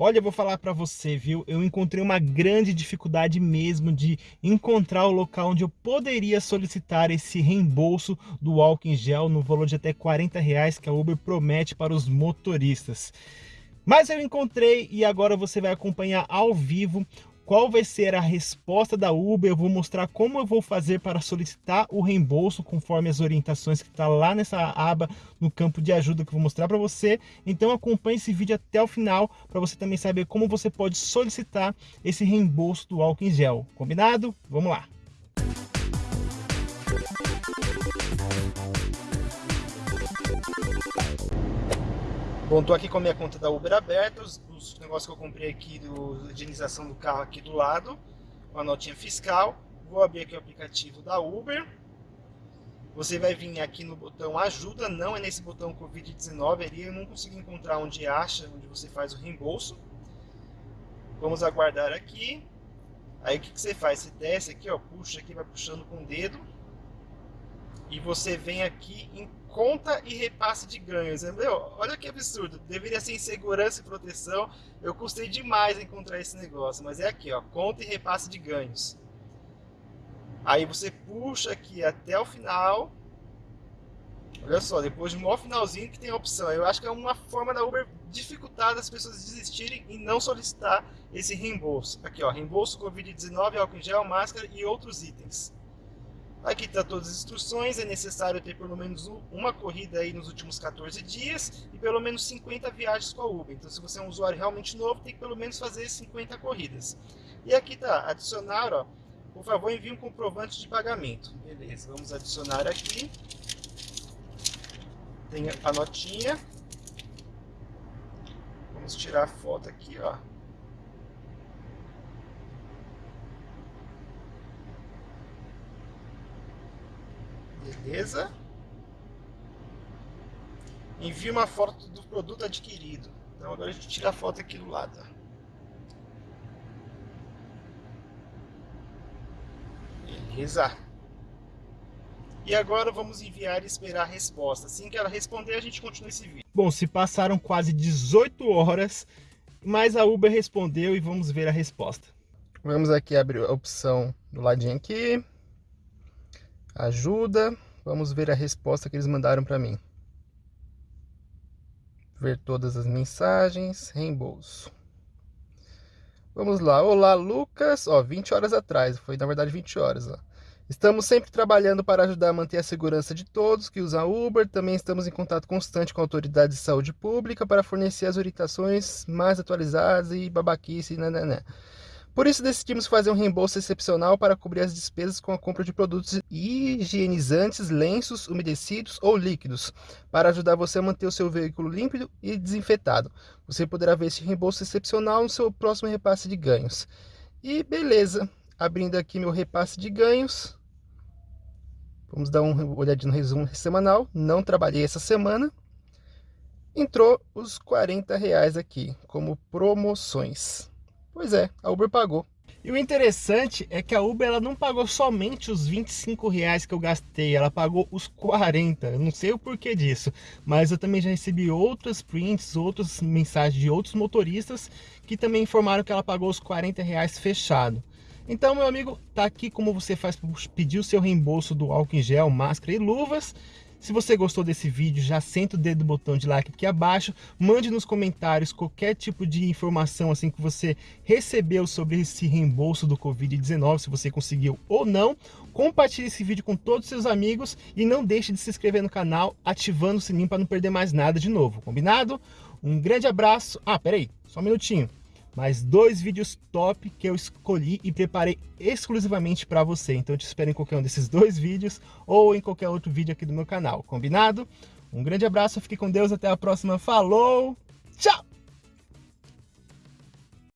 Olha, eu vou falar para você, viu? Eu encontrei uma grande dificuldade mesmo de encontrar o local onde eu poderia solicitar esse reembolso do álcool em gel no valor de até 40 reais que a Uber promete para os motoristas. Mas eu encontrei e agora você vai acompanhar ao vivo qual vai ser a resposta da Uber, eu vou mostrar como eu vou fazer para solicitar o reembolso conforme as orientações que está lá nessa aba no campo de ajuda que eu vou mostrar para você. Então acompanhe esse vídeo até o final para você também saber como você pode solicitar esse reembolso do álcool em gel. Combinado? Vamos lá! Bom, tô aqui com a minha conta da Uber aberta, os, os negócios que eu comprei aqui, do higienização do carro aqui do lado, com a notinha fiscal. Vou abrir aqui o aplicativo da Uber. Você vai vir aqui no botão ajuda, não é nesse botão Covid-19, ali eu não consigo encontrar onde acha, onde você faz o reembolso. Vamos aguardar aqui. Aí o que, que você faz? Você desce aqui, ó, puxa aqui, vai puxando com o dedo. E você vem aqui em conta e repasse de ganhos. Meu, olha que absurdo. Deveria ser em segurança e proteção. Eu custei demais encontrar esse negócio. Mas é aqui, ó, conta e repasse de ganhos. Aí você puxa aqui até o final. Olha só, depois de um finalzinho que tem a opção. Eu acho que é uma forma da Uber dificultar as pessoas desistirem e não solicitar esse reembolso. Aqui, ó, reembolso Covid-19, álcool em gel, máscara e outros itens. Aqui está todas as instruções, é necessário ter pelo menos uma corrida aí nos últimos 14 dias e pelo menos 50 viagens com a Uber. Então se você é um usuário realmente novo, tem que pelo menos fazer 50 corridas. E aqui está, adicionar, ó, por favor envie um comprovante de pagamento. Beleza, vamos adicionar aqui. Tem a notinha. Vamos tirar a foto aqui, ó. Beleza? Envie uma foto do produto adquirido. Então agora a gente tira a foto aqui do lado. Beleza? E agora vamos enviar e esperar a resposta. Assim que ela responder, a gente continua esse vídeo. Bom, se passaram quase 18 horas, mas a Uber respondeu e vamos ver a resposta. Vamos aqui abrir a opção do ladinho aqui ajuda. Vamos ver a resposta que eles mandaram para mim. Ver todas as mensagens, reembolso. Vamos lá. Olá, Lucas. Ó, 20 horas atrás. Foi, na verdade, 20 horas. Ó. Estamos sempre trabalhando para ajudar a manter a segurança de todos que usam Uber. Também estamos em contato constante com autoridades de saúde pública para fornecer as orientações mais atualizadas e babaquice, né, né, né. Por isso decidimos fazer um reembolso excepcional para cobrir as despesas com a compra de produtos higienizantes, lenços umedecidos ou líquidos, para ajudar você a manter o seu veículo limpo e desinfetado. Você poderá ver esse reembolso excepcional no seu próximo repasse de ganhos. E beleza, abrindo aqui meu repasse de ganhos. Vamos dar uma olhadinha no resumo semanal. Não trabalhei essa semana. Entrou os 40 reais aqui como promoções. Pois é, a Uber pagou. E o interessante é que a Uber ela não pagou somente os 25 reais que eu gastei, ela pagou os 40. Eu não sei o porquê disso, mas eu também já recebi outras prints, outras mensagens de outros motoristas que também informaram que ela pagou os 40 reais fechado. Então, meu amigo, tá aqui como você faz para pedir o seu reembolso do álcool em gel, máscara e luvas. Se você gostou desse vídeo, já senta o dedo no botão de like aqui abaixo, mande nos comentários qualquer tipo de informação assim que você recebeu sobre esse reembolso do Covid-19, se você conseguiu ou não. Compartilhe esse vídeo com todos os seus amigos e não deixe de se inscrever no canal, ativando o sininho para não perder mais nada de novo, combinado? Um grande abraço. Ah, peraí, só um minutinho mais dois vídeos top que eu escolhi e preparei exclusivamente para você. Então eu te espero em qualquer um desses dois vídeos ou em qualquer outro vídeo aqui do meu canal, combinado? Um grande abraço, fique com Deus, até a próxima, falou, tchau!